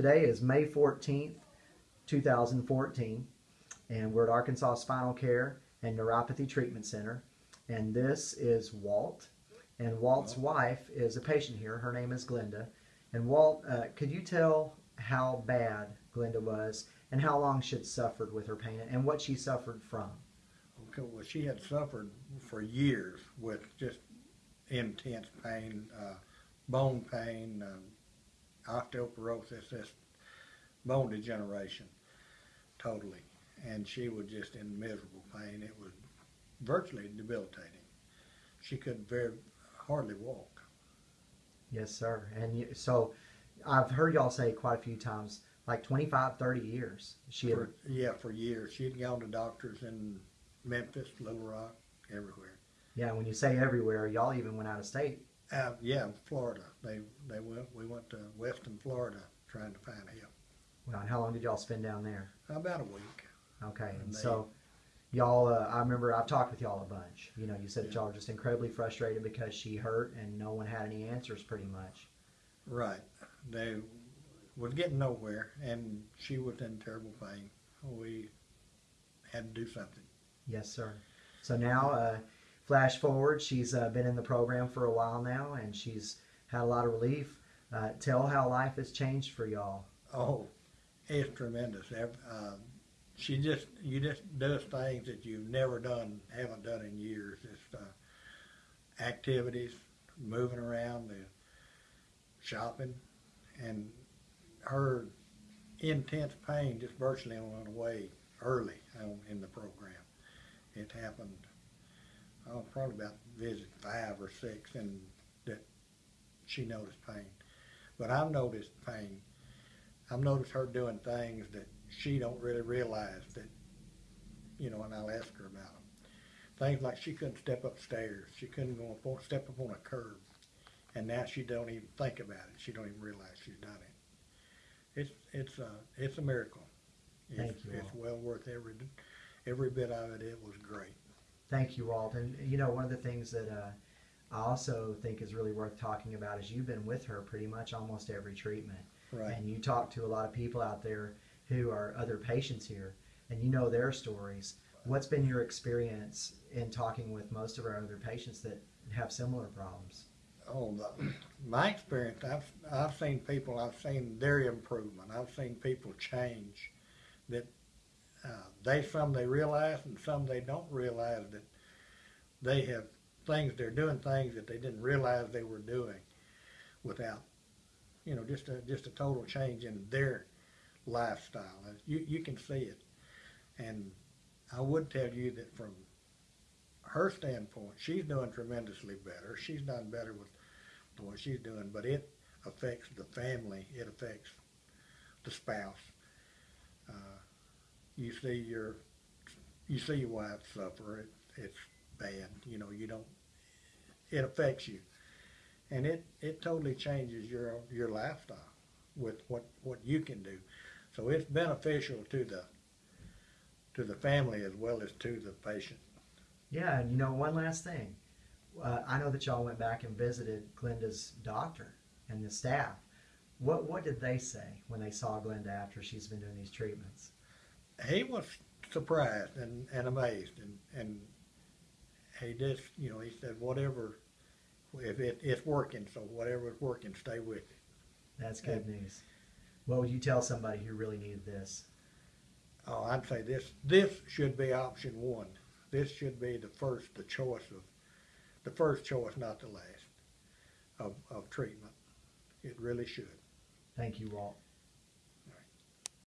Today is May 14th, 2014, and we're at Arkansas Spinal Care and Neuropathy Treatment Center. And this is Walt. And Walt's wife is a patient here. Her name is Glenda. And Walt, uh, could you tell how bad Glenda was and how long she'd suffered with her pain and what she suffered from? Okay, well, she had suffered for years with just intense pain, uh, bone pain, uh, osteoporosis, just bone degeneration, totally. And she was just in miserable pain. It was virtually debilitating. She could very hardly walk. Yes, sir. And you, so I've heard y'all say quite a few times, like 25, 30 years. She had, For, yeah, for years. She'd gone to doctors in Memphis, Little Rock, everywhere. yeah, when you say everywhere, y'all even went out of state. Uh, yeah, Florida. They they went. We went to Western Florida trying to find help. Well, and how long did y'all spend down there? About a week. Okay, and And so y'all, uh, I remember I've talked with y'all a bunch. You know, you said that y'all were just incredibly frustrated because she hurt and no one had any answers, pretty much. Right. They was getting nowhere, and she was in terrible pain. We had to do something. Yes, sir. So now, uh, flash forward, she's uh, been in the program for a while now, and she's had a lot of relief. Uh, tell how life has changed for y'all. Oh, it's tremendous. Uh, she just you just does things that you've never done, haven't done in years. Just uh, activities, moving around, the shopping, and her intense pain just virtually went away early in the program. It happened, oh, probably about visit five or six, and that she noticed pain. But I've noticed pain. I've noticed her doing things that she don't really realize that, you know, and I'll ask her about them. Things like she couldn't step upstairs. She couldn't go up, step up on a curb. And now she don't even think about it. She don't even realize she's done it. It's, it's a, it's a miracle. Thank it's, you It's well worth every, every bit of it. It was great. Thank you, Walt. And you know, one of the things that uh, I also think is really worth talking about is you've been with her pretty much almost every treatment. Right. And you talk to a lot of people out there who are other patients here, and you know their stories. What's been your experience in talking with most of our other patients that have similar problems? Oh, my experience, I've I've seen people, I've seen their improvement. I've seen people change. That they some they realize and some they don't realize that they have things they're doing things that they didn't realize they were doing without, you know, just a just a total change in their lifestyle. You you can see it, and I would tell you that from her standpoint, she's doing tremendously better. She's done better with what she's doing, but it affects the family. It affects the spouse. Uh, you see your you see your wife suffer. It, it's bad. You know you don't. It affects you, and it it totally changes your your lifestyle with what what you can do. So it's beneficial to the to the family as well as to the patient. Yeah, and you know, one last thing. Uh, I know that y'all went back and visited Glenda's doctor and the staff. What what did they say when they saw Glenda after she's been doing these treatments? He was surprised and, and amazed and, and he just you know he said whatever if it, it's working so whatever is working stay with it That's good news. What would you tell somebody who really needed this? oh i'd say this this should be option one this should be the first the choice of the first choice not the last of, of treatment it really should Thank you, Walt.